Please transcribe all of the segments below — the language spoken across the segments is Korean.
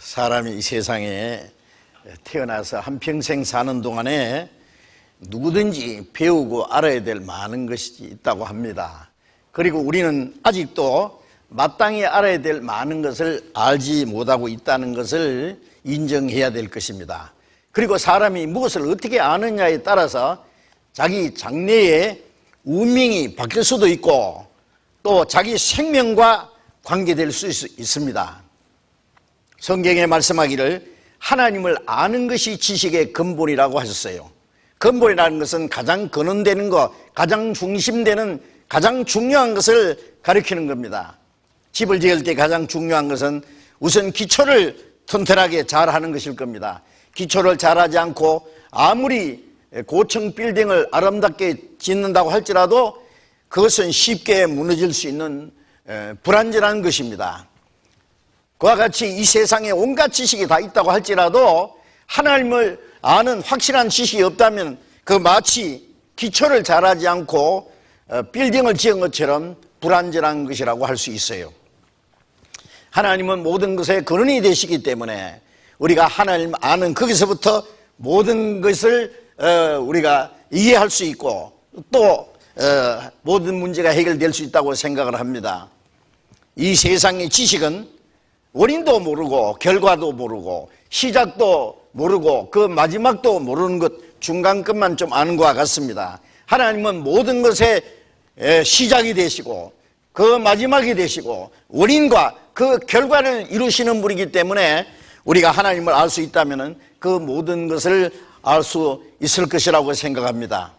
사람이 이 세상에 태어나서 한평생 사는 동안에 누구든지 배우고 알아야 될 많은 것이 있다고 합니다. 그리고 우리는 아직도 마땅히 알아야 될 많은 것을 알지 못하고 있다는 것을 인정해야 될 것입니다. 그리고 사람이 무엇을 어떻게 아느냐에 따라서 자기 장래의 운명이 바뀔 수도 있고 또 자기 생명과 관계될 수 있 습니다. 성경에 말씀하기를 하나님을 아는 것이 지식의 근본이라고 하셨어요. 근본이라는 것은 가장 근원되는 것, 가장 중심되는 가장 중요한 것을 가리키는 겁니다. 집을 지을 때 가장 중요한 것은 우선 기초를 튼튼하게 잘 하는 것일 겁니다. 기초를 잘하지 않고 아무리 고층 빌딩을 아름답게 짓는다고 할지라도 그것은 쉽게 무너질 수 있는 불안전한 것입니다. 그와 같이 이 세상에 온갖 지식이 다 있다고 할지라도 하나님을 아는 확실한 지식이 없다면 그 마치 기초를 잘하지 않고 어, 빌딩을 지은 것처럼 불안전한 것이라고 할 수 있어요. 하나님은 모든 것의 근원이 되시기 때문에 우리가 하나님 아는 거기서부터 모든 것을 어, 우리가 이해할 수 있고 또 어, 모든 문제가 해결될 수 있다고 생각을 합니다. 이 세상의 지식은 원인도 모르고 결과도 모르고 시작도 모르고 그 마지막도 모르는 것 중간 끝만 좀 아는 것과 같습니다. 하나님은 모든 것의 시작이 되시고 그 마지막이 되시고 원인과 그 결과를 이루시는 분이기 때문에 우리가 하나님을 알 수 있다면 그 모든 것을 알 수 있을 것이라고 생각합니다.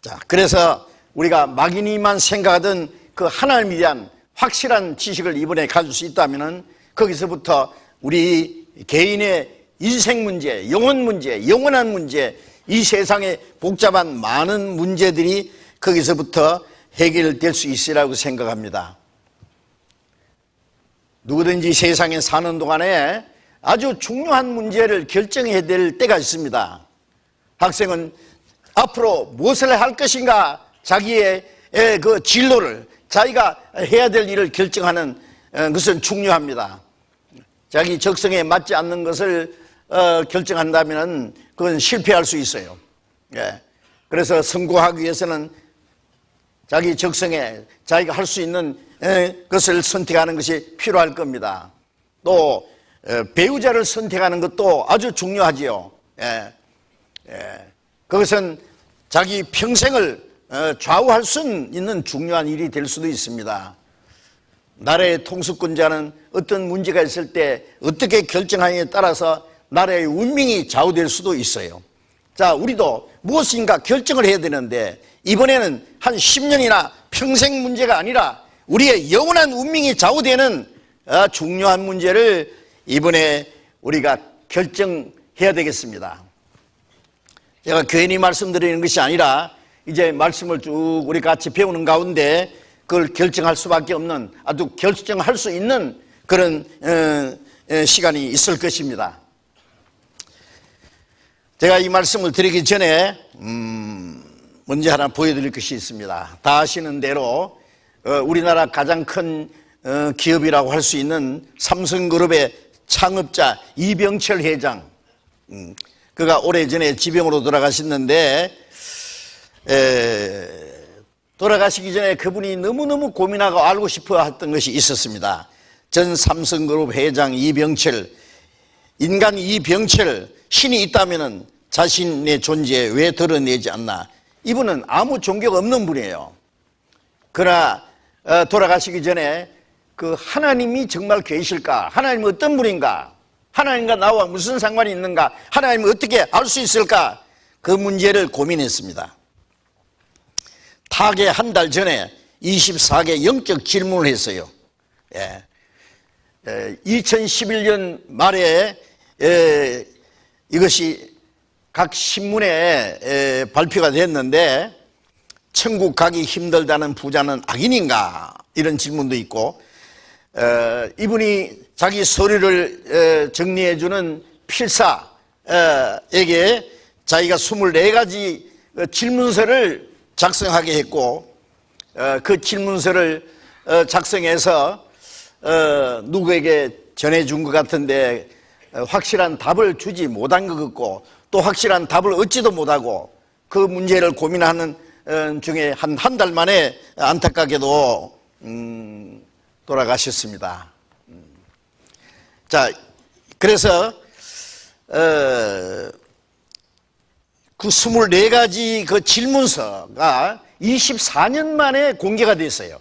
자, 그래서 우리가 막연히만 생각하던 그 하나님에 대한 확실한 지식을 이번에 가질 수 있다면 거기서부터 우리 개인의 인생 문제, 영혼 문제, 영원한 문제, 이 세상의 복잡한 많은 문제들이 거기서부터 해결될 수 있으라고 생각합니다. 누구든지 세상에 사는 동안에 아주 중요한 문제를 결정해야 될 때가 있습니다. 학생은 앞으로 무엇을 할 것인가 자기의 그 진로를 자기가 해야 될 일을 결정하는 어, 것은 중요합니다. 자기 적성에 맞지 않는 것을 어, 결정한다면 그건 실패할 수 있어요. 예. 그래서 성공하기 위해서는 자기 적성에 자기가 할 수 있는 것을 선택하는 것이 필요할 겁니다. 또 어, 배우자를 선택하는 것도 아주 중요하지요. 예. 예. 그것은 자기 평생을 어, 좌우할 수 있는 중요한 일이 될 수도 있습니다. 나라의 통수권자는 어떤 문제가 있을 때 어떻게 결정하느냐에 따라서 나라의 운명이 좌우될 수도 있어요. 자, 우리도 무엇인가 결정을 해야 되는데 이번에는 한 10년이나 평생 문제가 아니라 우리의 영원한 운명이 좌우되는 어, 중요한 문제를 이번에 우리가 결정해야 되겠습니다. 제가 괜히 말씀드리는 것이 아니라 이제 말씀을 쭉 우리 같이 배우는 가운데 그걸 결정할 수밖에 없는 아주 결정할 수 있는 그런 어, 어, 시간이 있을 것입니다. 제가 이 말씀을 드리기 전에 음, 먼저 하나 보여드릴 것이 있습니다. 다 아시는 대로 어, 우리나라 가장 큰 기업이라고 할 수 있는 삼성그룹의 창업자 이병철 회장 음, 그가 오래전에 지병으로 돌아가셨는데 에, 돌아가시기 전에 그분이 너무너무 고민하고 알고 싶어 했던 것이 있었습니다. 전 삼성그룹 회장 이병철, 인간 이병철, 신이 있다면 자신의 존재 왜 드러내지 않나? 이분은 아무 종교가 없는 분이에요. 그러나 어, 돌아가시기 전에 그 하나님이 정말 계실까? 하나님은 어떤 분인가? 하나님과 나와 무슨 상관이 있는가? 하나님을 어떻게 알 수 있을까? 그 문제를 고민했습니다. 타계 한달 전에 24개 영적 질문을 했어요. 예. 2011년 말에 에, 이것이 각 신문에 에, 발표가 됐는데 천국 가기 힘들다는 부자는 악인인가 이런 질문도 있고 에, 이분이 자기 서류를 정리해주는 필사에게 자기가 24가지 질문서를 작성하게 했고 어, 그 질문서를 어, 작성해서 어, 누구에게 전해준 것 같은데 어, 확실한 답을 주지 못한 것 같고 또 확실한 답을 얻지도 못하고 그 문제를 고민하는 어, 중에 한 한 달 만에 안타깝게도 음, 돌아가셨습니다. 음. 자, 그래서 어, 그 24가지 그 질문서가 24년 만에 공개가 됐어요.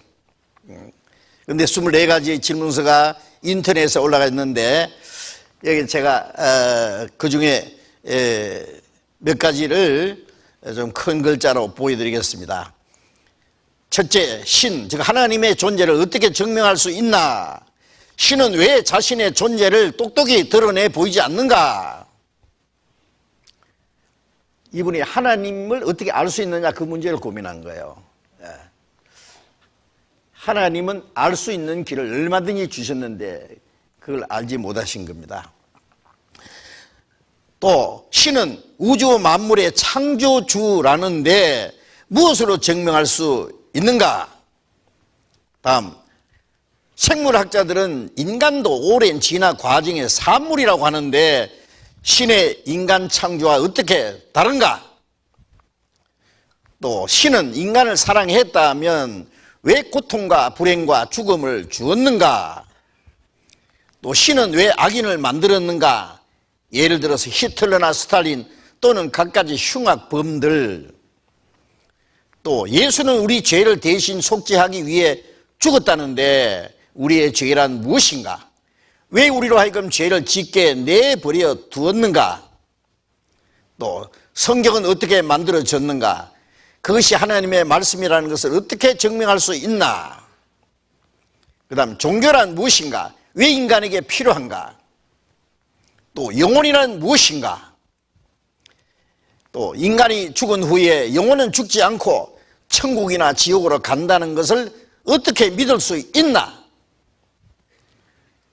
근데 24가지 질문서가 인터넷에 올라가 있는데 여기 제가 어, 그 중에 몇 가지를 좀 큰 글자로 보여드리겠습니다. 첫째, 신, 즉 하나님의 존재를 어떻게 증명할 수 있나? 신은 왜 자신의 존재를 똑똑히 드러내 보이지 않는가? 이분이 하나님을 어떻게 알 수 있느냐 그 문제를 고민한 거예요. 예. 하나님은 알 수 있는 길을 얼마든지 주셨는데 그걸 알지 못하신 겁니다. 또 신은 우주 만물의 창조주라는데 무엇으로 증명할 수 있는가? 다음 생물학자들은 인간도 오랜 진화 과정의 산물이라고 하는데 신의 인간 창조와 어떻게 다른가? 또 신은 인간을 사랑했다면 왜 고통과 불행과 죽음을 주었는가? 또 신은 왜 악인을 만들었는가? 예를 들어서 히틀러나 스탈린 또는 갖가지 흉악범들 또 예수는 우리 죄를 대신 속죄하기 위해 죽었다는데 우리의 죄란 무엇인가? 왜 우리로 하여금 죄를 짓게 내버려 두었는가? 또 성경은 어떻게 만들어졌는가? 그것이 하나님의 말씀이라는 것을 어떻게 증명할 수 있나? 그 다음 종교란 무엇인가? 왜 인간에게 필요한가? 또 영혼이란 무엇인가? 또 인간이 죽은 후에 영혼은 죽지 않고 천국이나 지옥으로 간다는 것을 어떻게 믿을 수 있나?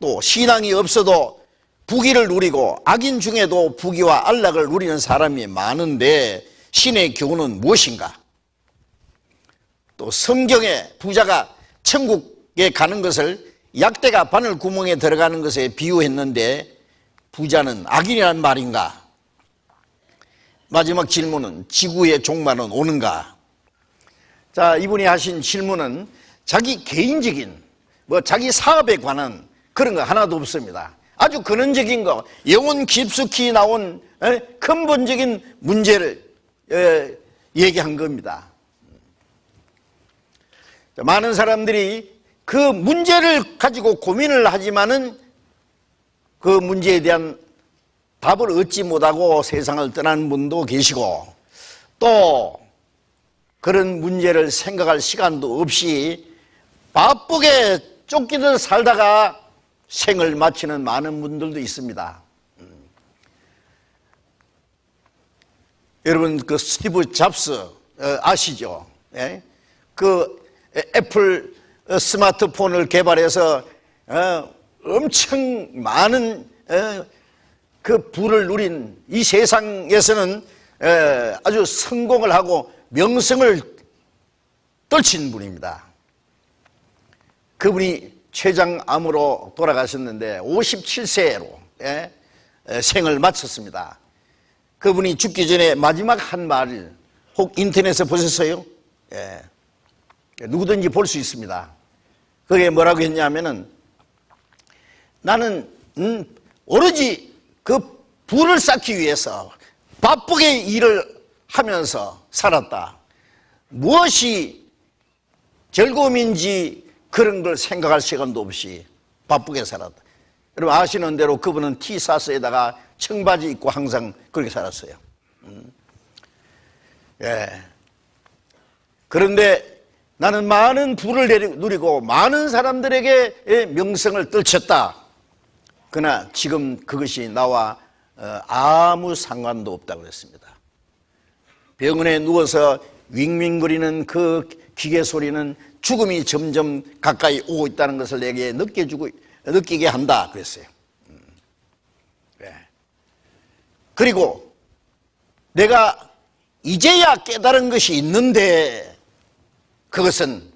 또 신앙이 없어도 부귀를 누리고 악인 중에도 부귀와 안락을 누리는 사람이 많은데 신의 교훈은 무엇인가? 또 성경에 부자가 천국에 가는 것을 약대가 바늘 구멍에 들어가는 것에 비유했는데 부자는 악인이란 말인가? 마지막 질문은 지구의 종말은 오는가? 자, 이분이 하신 질문은 자기 개인적인 뭐 자기 사업에 관한 그런 거 하나도 없습니다. 아주 근원적인 거, 영혼 깊숙이 나온 에? 근본적인 문제를 에, 얘기한 겁니다. 많은 사람들이 그 문제를 가지고 고민을 하지만은 그 문제에 대한 답을 얻지 못하고 세상을 떠나는 분도 계시고 또 그런 문제를 생각할 시간도 없이 바쁘게 쫓기듯 살다가 생을 마치는 많은 분들도 있습니다. 음. 여러분 그 스티브 잡스 어, 아시죠? 예? 그 애플 스마트폰을 개발해서 어, 엄청 많은 어, 그 부를 누린 이 세상에서는 아주 성공을 하고 명성을 떨친 분입니다. 그분이 췌장암으로 돌아가셨는데 57세로 예, 생을 마쳤습니다. 그분이 죽기 전에 마지막 한말혹 인터넷에 보셨어요? 예, 누구든지 볼 수 있습니다. 그게 뭐라고 했냐면은 나는 음, 오로지 그 부를 쌓기 위해서 바쁘게 일을 하면서 살았다. 무엇이 즐거움인지 그런 걸 생각할 시간도 없이 바쁘게 살았다. 여러분 아시는 대로 그분은 티사스에다가 청바지 입고 항상 그렇게 살았어요. 음. 예. 그런데 나는 많은 부를 누리고 많은 사람들에게 명성을 떨쳤다. 그러나 지금 그것이 나와 어, 아무 상관도 없다고 그랬습니다. 병원에 누워서 윙윙거리는 그 기계 소리는 죽음이 점점 가까이 오고 있다는 것을 내게 느껴주고 느끼게 한다 그랬어요. 네. 그리고 내가 이제야 깨달은 것이 있는데 그것은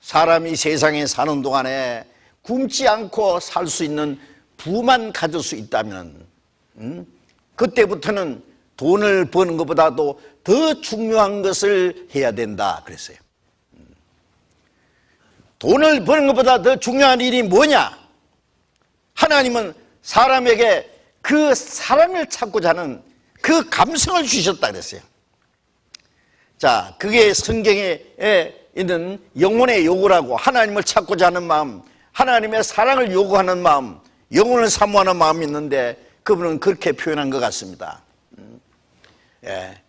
사람이 세상에 사는 동안에 굶지 않고 살 수 있는 부만 가질 수 있다면 음? 그때부터는 돈을 버는 것보다도 더 중요한 것을 해야 된다 그랬어요. 음. 돈을 버는 것보다 더 중요한 일이 뭐냐? 하나님은 사람에게 그 사랑을 찾고자 하는 그 감성을 주셨다 그랬어요. 자, 그게 성경에 있는 영혼의 요구라고 하나님을 찾고자 하는 마음, 하나님의 사랑을 요구하는 마음, 영혼을 사모하는 마음이 있는데 그분은 그렇게 표현한 것 같습니다. 음. 예.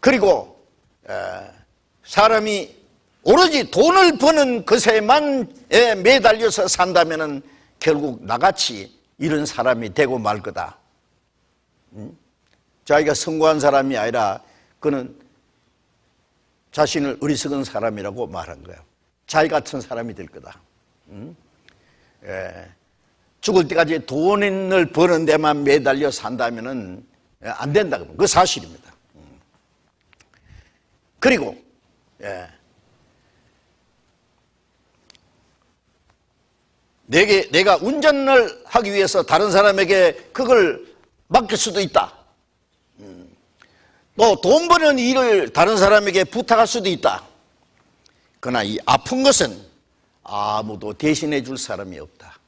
그리고 사람이 오로지 돈을 버는 것에만 매달려서 산다면 결국 나같이 이런 사람이 되고 말 거다. 음? 자기가 성공한 사람이 아니라 그는 자신을 어리석은 사람이라고 말한 거예요. 자기 같은 사람이 될 거다. 음? 예. 죽을 때까지 돈을 버는 데만 매달려 산다면 안 된다. 그 사실입니다. 음. 그리고 예. 내게 내가 운전을 하기 위해서 다른 사람에게 그걸 맡길 수도 있다. 또돈 버는 일을 다른 사람에게 부탁할 수도 있다. 그러나 이 아픈 것은 아무도 대신해 줄 사람이 없다.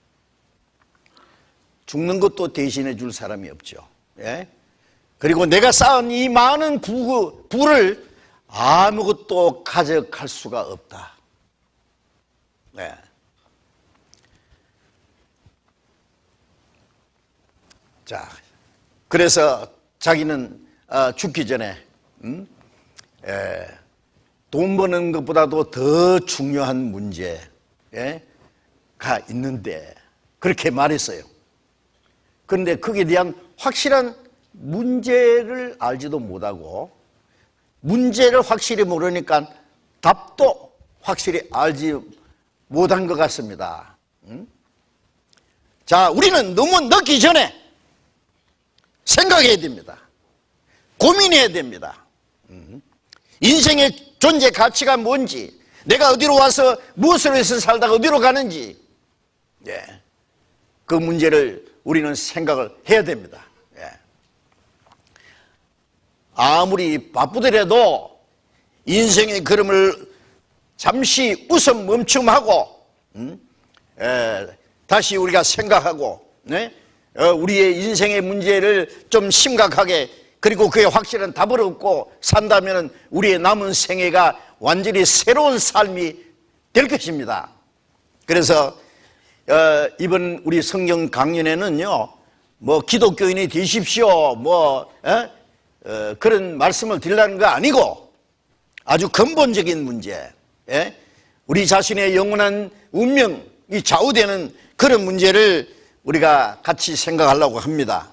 죽는 것도 대신해 줄 사람이 없죠. 예? 그리고 내가 쌓은 이 많은 부, 부를 아무것도 가져갈 수가 없다. 네. 자, 그래서 자기는 어, 죽기 전에 음? 에, 돈 버는 것보다도 더 중요한 문제가 있는데 그렇게 말했어요. 그런데 거기에 대한 확실한 문제를 알지도 못하고 문제를 확실히 모르니까 답도 확실히 알지 못한 것 같습니다. 음? 자, 우리는 너무 늦기 전에 생각해야 됩니다. 고민해야 됩니다. 음. 인생의 존재 가치가 뭔지, 내가 어디로 와서 무엇을 해서 살다가 어디로 가는지, 예. 그 문제를 우리는 생각을 해야 됩니다. 예. 아무리 바쁘더라도 인생의 걸음을 잠시 웃음 멈춤하고, 음? 예. 다시 우리가 생각하고, 네? 어, 우리의 인생의 문제를 좀 심각하게 그리고 그에 확실한 답을 얻고 산다면 우리의 남은 생애가 완전히 새로운 삶이 될 것입니다. 그래서 어, 이번 우리 성경 강연에는요, 뭐 기독교인이 되십시오, 뭐 에? 어, 그런 말씀을 드리려는 거 아니고 아주 근본적인 문제, 에? 우리 자신의 영원한 운명이 좌우되는 그런 문제를 우리가 같이 생각하려고 합니다.